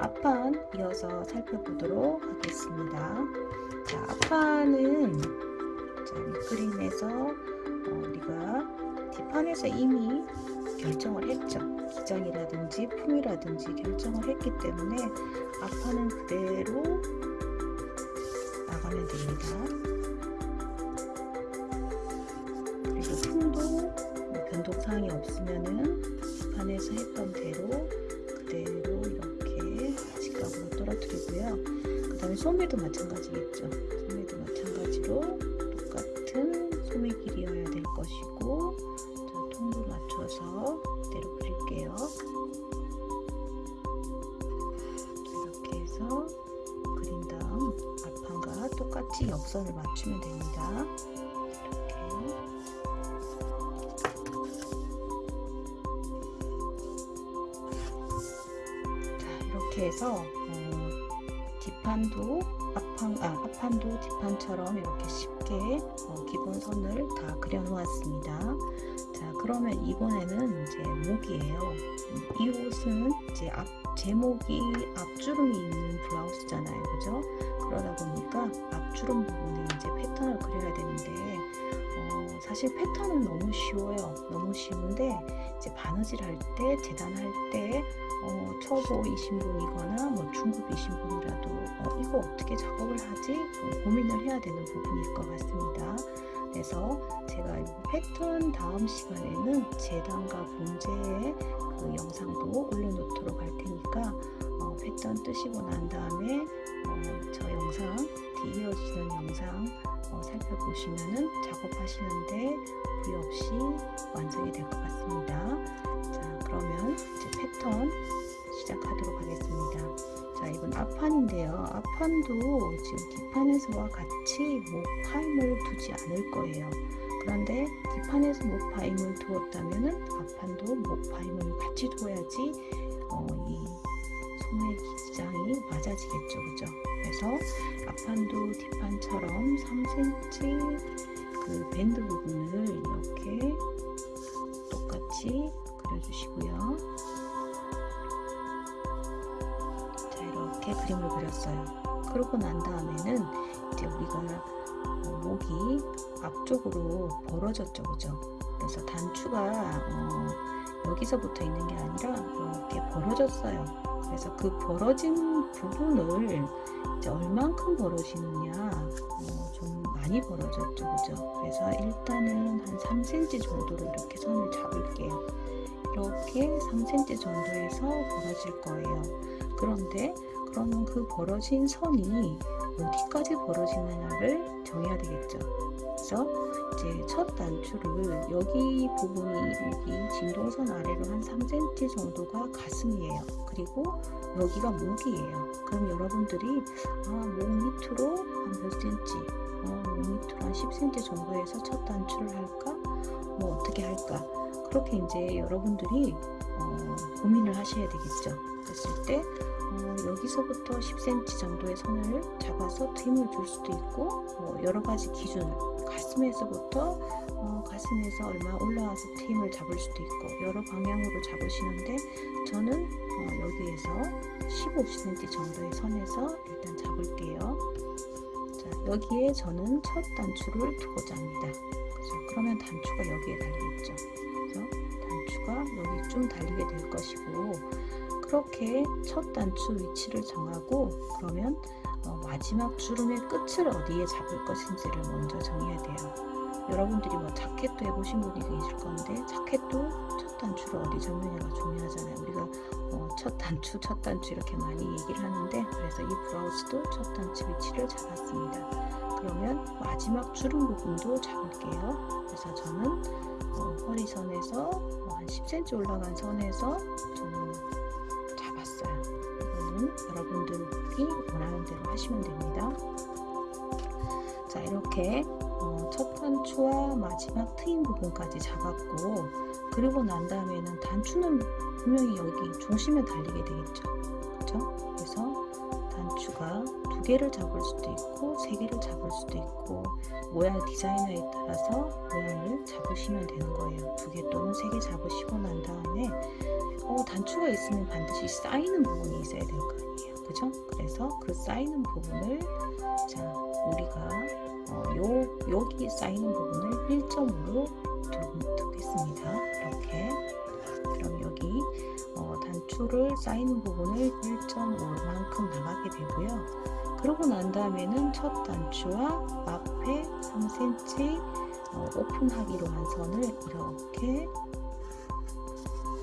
앞판 이어서 살펴보도록 하겠습니다. 자, 앞판은 자, 밑그림에서 어, 우리가 뒷판에서 이미 결정을 했죠. 기장이라든지 품이라든지 결정을 했기 때문에 앞판은 그대로 나가면 됩니다. 그리고 품도 뭐 변동사항이 없으면은 뒷판에서 했던 대로 그대로 이렇게 떨어뜨리고요. 그 다음에 소매도 마찬가지겠죠. 소매도 마찬가지로 똑같은 소매 길이여야 될 것이고 자, 통도 맞춰서 그대로 그릴게요. 이렇게 해서 그린 다음 앞판과 똑같이 옆선을 맞추면 됩니다. 해서 어, 뒷판도 앞판, 아, 앞판도 뒷판처럼 이렇게 쉽게 어, 기본선을 다 그려 놓았습니다. 자 그러면 이번에는 이제 목이에요. 이 옷은 이제 앞 제목이 앞주름이 있는 블라우스잖아요. 그죠? 그러다 보니까 앞주름 부분에 이제 패턴을 그려야 되는데 어, 사실 패턴은 너무 쉬워요. 너무 쉬운데 이제 바느질 할 때, 재단할 때 어, 초보이신 분이거나 뭐 중급이신 분이라도 어, 이거 어떻게 작업을 하지? 어, 고민을 해야 되는 부분일 것 같습니다. 그래서 제가 이 패턴 다음 시간에는 재단과 본제의 그 영상도 올려놓도록 할 테니까 어, 패턴 뜨시고 난 다음에 어, 저 영상 뒤에 이어지는 영상 어, 살펴보시면은 작업하시는데 부위 없이 완성이 될 것 같습니다. 자 그러면 이제 패턴 시작하도록 하겠습니다. 앞판인데요. 앞판도 지금 뒷판에서와 같이 목 파임을 두지 않을 거예요. 그런데 뒷판에서 목 파임을 두었다면은 앞판도 목 파임을 같이 두어야지 어, 이 소매 기장이 맞아지겠죠, 그죠? 그래서 앞판도 뒷판처럼 3cm 그 밴드 부분을 이렇게 똑같이 그려주시고요. 이렇게 그림을 그렸어요. 그러고 난 다음에는 이제 우리가 어, 목이 앞쪽으로 벌어졌죠, 그죠? 그래서 단추가 어, 여기서부터 있는 게 아니라 이렇게 벌어졌어요. 그래서 그 벌어진 부분을 이제 얼만큼 벌어지느냐 어, 좀 많이 벌어졌죠, 그죠? 그래서 일단은 한 3cm 정도로 이렇게 선을 잡을게요. 이렇게 3cm 정도에서 벌어질 거예요. 그런데 그러면 그 벌어진 선이 어디까지 벌어지느냐를 정해야 되겠죠. 그래서 이제 첫 단추를 여기 부분이 여기 진동선 아래로 한 3cm 정도가 가슴이에요. 그리고 여기가 목이에요. 그럼 여러분들이 아, 목 밑으로 한 몇 cm, 어, 목 밑으로 한 10cm 정도에서 첫 단추를 할까? 뭐 어떻게 할까? 그렇게 이제 여러분들이 어, 고민을 하셔야 되겠죠. 그랬을 때 어, 여기서부터 10cm 정도의 선을 잡아서 트임을 줄 수도 있고 뭐 여러 가지 기준 가슴에서부터 어, 가슴에서 얼마 올라와서 트임을 잡을 수도 있고 여러 방향으로 잡으시는데 저는 어, 여기에서 15cm 정도의 선에서 일단 잡을게요. 자, 여기에 저는 첫 단추를 두고자 합니다. 그죠? 그러면 단추가 여기에 달려있죠. 그래서 단추가 여기 좀 달리게 될 것이고 그렇게 첫 단추 위치를 정하고 그러면 어, 마지막 주름의 끝을 어디에 잡을 것인지를 먼저 정해야 돼요. 여러분들이 뭐 자켓도 해보신 분이 계실 건데 자켓도 첫 단추를 어디 잡느냐가 중요하잖아요. 우리가 어, 첫 단추, 첫 단추 이렇게 많이 얘기를 하는데 그래서 이 브라우스도 첫 단추 위치를 잡았습니다. 그러면 마지막 주름 부분도 잡을게요. 그래서 저는 어, 허리선에서 어, 한 10cm 올라간 선에서 어, 첫 단추와 마지막 트임 부분까지 잡았고 그리고 난 다음에는 단추는 분명히 여기 중심에 달리게 되겠죠. 그렇죠? 그래서 단추가 두 개를 잡을 수도 있고 세 개를 잡을 수도 있고 모양 디자이너에 따라서 모양을 잡으시면 되는 거예요. 두 개 또는 세 개 잡으시고 난 다음에 어, 단추가 있으면 반드시 쌓이는 부분이 있어야 될 거 아니에요. 그죠? 그래서 그 쌓이는 부분을 자 우리가 어, 요 여기 쌓이는 부분을 1점으로 두겠습니다. 이렇게 그럼 여기 어, 단추를 쌓이는 부분을 1.5만큼 나가게 되고요. 그러고 난 다음에는 첫 단추와 앞에 3cm 어, 오픈하기로 한 선을 이렇게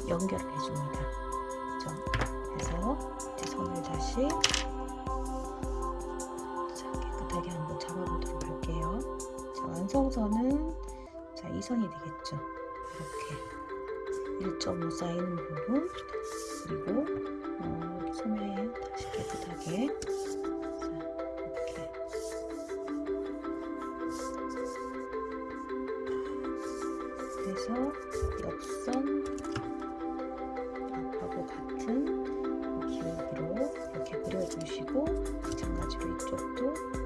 연결을 해줍니다. 그죠? 그래서 이제 선을 다시 자, 깨끗하게 한번 잡아보도록 할게요. 자, 완성선은 자, 이 선이 되겠죠. 이렇게 1.5 쌓이는 부분 그리고 어, 소매에 다시 깨끗하게 자, 이렇게 그래서 옆선 앞하고 같은 기울기로 이렇게 그려주시고 마찬가지로 이쪽도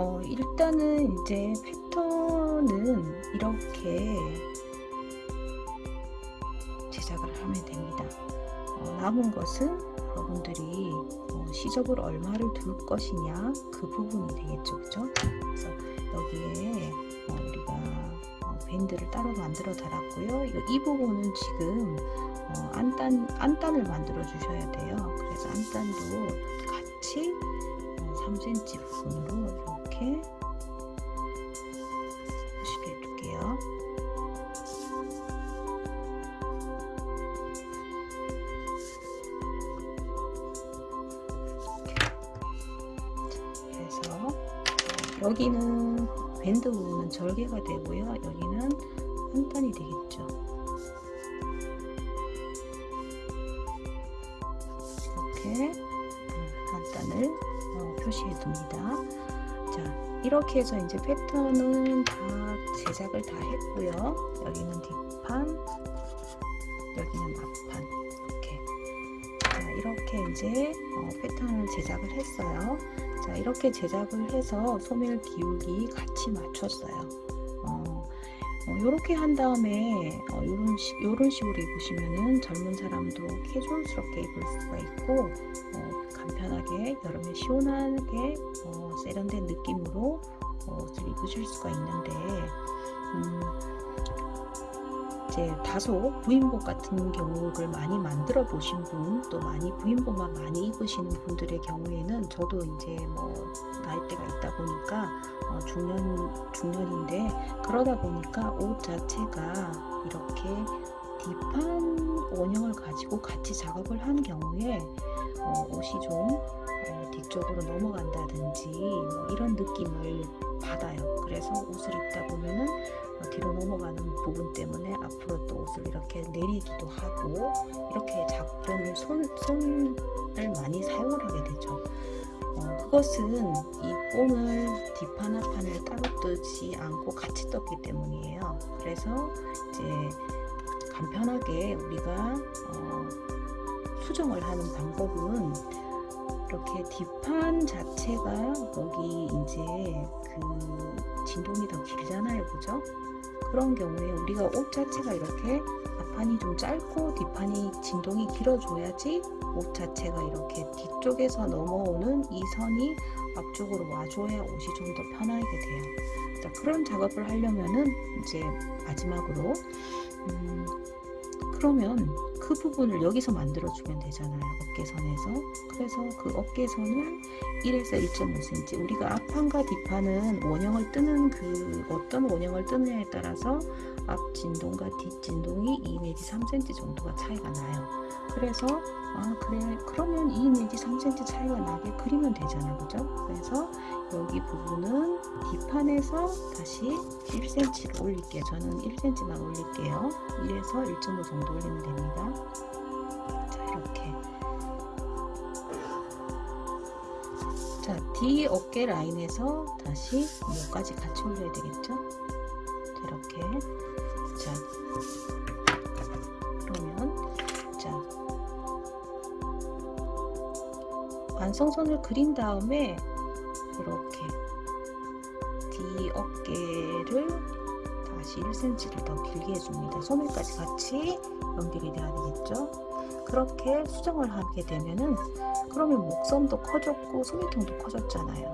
어, 일단은 이제 패턴은 이렇게 제작을 하면 됩니다. 어, 남은 것은 여러분들이 어, 시접을 얼마를 둘 것이냐 그 부분이 되겠죠, 그죠? 그래서 여기에 어, 우리가 어, 밴드를 따로 만들어 달았고요. 이, 이 부분은 지금 어, 안단 안단을 만들어 주셔야 돼요. 그래서 안단도 같이 어, 3cm 부분으로 이렇게 하시게 해줄게요. 그래서 어, 여기는 밴드 부분은 절개가 되고요. 여기는 한 단이 되겠죠. 이렇게 음, 한 단을 어, 표시해 둡니다. 자, 이렇게 해서 이제 패턴은 다 제작을 다 했고요. 여기는 뒷판, 여기는 앞판 이렇게. 자, 이렇게 이제 어, 패턴을 제작을 했어요. 자, 이렇게 제작을 해서 소멸 기울기 같이 맞췄어요. 어, 이렇게 한 다음에 어, 요런, 식, 요런 식으로 입으시면은 젊은 사람도 캐주얼스럽게 입을 수가 있고 어, 간편하게 여름에 시원하게 어, 세련된 느낌으로 어, 옷을 입으실 수가 있는데 음, 이제 다소 부인복 같은 경우를 많이 만들어 보신 분, 또 많이 부인복만 많이 입으시는 분들의 경우에는 저도 이제 뭐 나이대가 있다 보니까 어 중년 중년인데 그러다 보니까 옷 자체가 이렇게 뒷판 원형을 가지고 같이 작업을 한 경우에 어 옷이 좀 어 뒤쪽으로 넘어간다든지 뭐 이런 느낌을 받아요. 그래서 옷을 입다 보면은 어, 뒤로 넘어가는 부분 때문에 앞으로 또 옷을 이렇게 내리기도 하고 이렇게 작은 손, 손을 많이 사용을 하게 되죠. 어, 그것은 이 뽕을 뒷판 앞판을 따로 뜨지 않고 같이 떴기 때문이에요. 그래서 이제 간편하게 우리가 어, 수정을 하는 방법은 이렇게 뒷판 자체가 여기 이제 그 진동이 더 길잖아요 그죠 그런 경우에 우리가 옷 자체가 이렇게 앞판이 좀 짧고 뒷판이 진동이 길어줘야지 옷 자체가 이렇게 뒤쪽에서 넘어오는 이 선이 앞쪽으로 와줘야 옷이 좀 더 편하게 돼요 자, 그런 작업을 하려면은 이제 마지막으로 음, 그러면 그그 부분을 여기서 만들어주면 되잖아요. 어깨선에서. 그래서 그 어깨선을 1에서 1.5cm. 우리가 앞판과 뒷판은 원형을 뜨는 그 어떤 원형을 뜨느냐에 따라서 앞 진동과 뒷 진동이 2 내지 3cm 정도가 차이가 나요. 그래서 아 그래 그러면 2 내지 3cm 차이가 나게 그리면 되잖아 그죠? 그래서 여기 부분은 뒷판에서 다시 1cm를 올릴게요. 저는 1cm만 올릴게요. 1에서 1.5 정도 올리면 됩니다. 자 이렇게 자뒤 어깨 라인에서 다시 목까지 같이 올려야 되겠죠? 자, 이렇게 자 그러면 자 완성선을 그린 다음에 이렇게 뒤 어깨를 다시 1cm를 더 길게 해줍니다. 소매까지 같이 연결이 돼야 되겠죠. 그렇게 수정을 하게 되면은 그러면 목선도 커졌고 소매통도 커졌잖아요.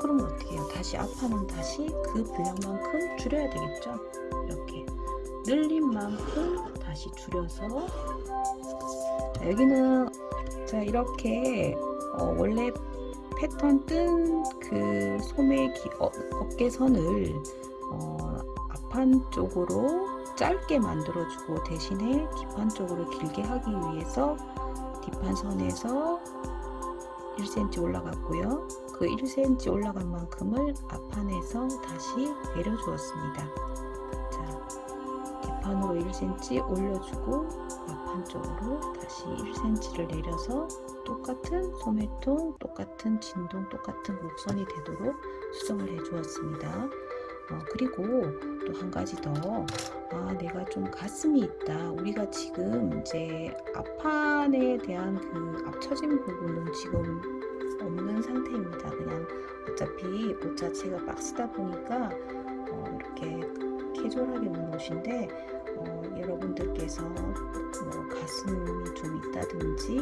그러면 어떻게 해요? 다시 앞판은 다시 그 분량만큼 줄여야 되겠죠. 이렇게 늘린 만큼 다시 줄여서 자, 여기는 자 이렇게 어, 원래 패턴 뜬 그 소매 기, 어, 어깨선을 어, 앞판 쪽으로 짧게 만들어주고 대신에 뒷판 쪽으로 길게 하기 위해서 뒷판 선에서 1cm 올라갔고요. 그 1cm 올라간 만큼을 앞판에서 다시 내려주었습니다. 자, 뒷판으로 1cm 올려주고 앞판 쪽으로 다시 1cm를 내려서 똑같은 소매통, 똑같은 진동, 똑같은 목선이 되도록 수정을 해 주었습니다. 어, 그리고 또 한 가지 더, 아, 내가 좀 가슴이 있다. 우리가 지금 이제 앞판에 대한 그 앞처진 부분은 지금 없는 상태입니다. 그냥 어차피 옷 자체가 박스다 보니까 어, 이렇게 캐주얼하게 입는 옷인데 어, 여러분들께서 뭐 가슴이 좀 있다든지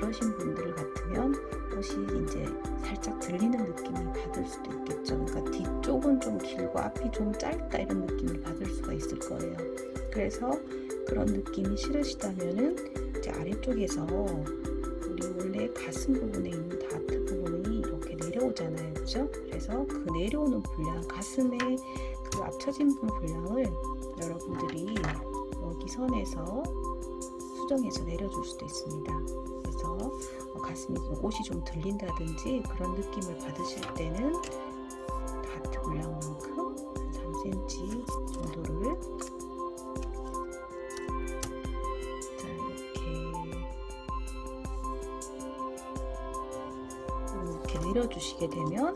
그러신 분들 같으면 옷이 이제 살짝 들리는 느낌을 받을 수도 있겠죠. 그러니까 뒤쪽은 좀 길고 앞이 좀 짧다 이런 느낌을 받을 수가 있을 거예요. 그래서 그런 느낌이 싫으시다면은 이제 아래쪽에서 우리 원래 가슴 부분에 있는 다트 부분이 이렇게 내려오잖아요. 그죠? 그래서 그 내려오는 분량, 가슴의 그 앞처진 분량을 여러분들이 여기 선에서 수정해서 내려줄 수도 있습니다. 그래서 어, 가슴이 좀 옷이 좀 들린다든지 그런 느낌을 받으실 때는 다트 분량만큼 3cm 정도를 자 이렇게 이렇게 내려주시게 되면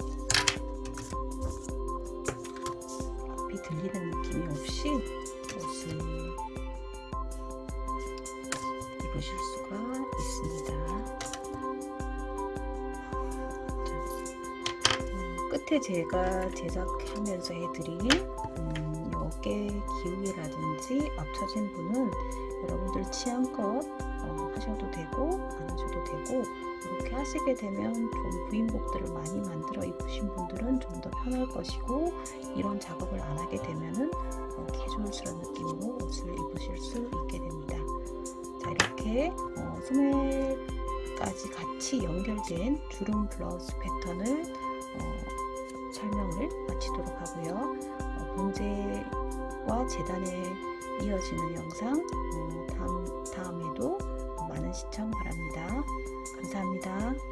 입으실 수가 있습니다. 자, 음, 끝에 제가 제작하면서 해드린 음, 이 어깨 기울이라든지 앞처진 부는 여러분들 취향껏 어, 하셔도 되고 안 하셔도 되고 이렇게 하시게 되면 좀 부인복들을 많이 만들어 입으신 분들은 좀 더 편할 것이고 이런 작업을 안 하게 되면은 어, 캐주얼스러운 느낌으로 옷을 입으실 수 있게 이렇게 어, 소매까지 같이 연결된 주름 블라우스 패턴을 어, 설명을 마치도록 하고요. 어, 봉제와 재단에 이어지는 영상 어, 다음, 다음에도 많은 시청 바랍니다. 감사합니다.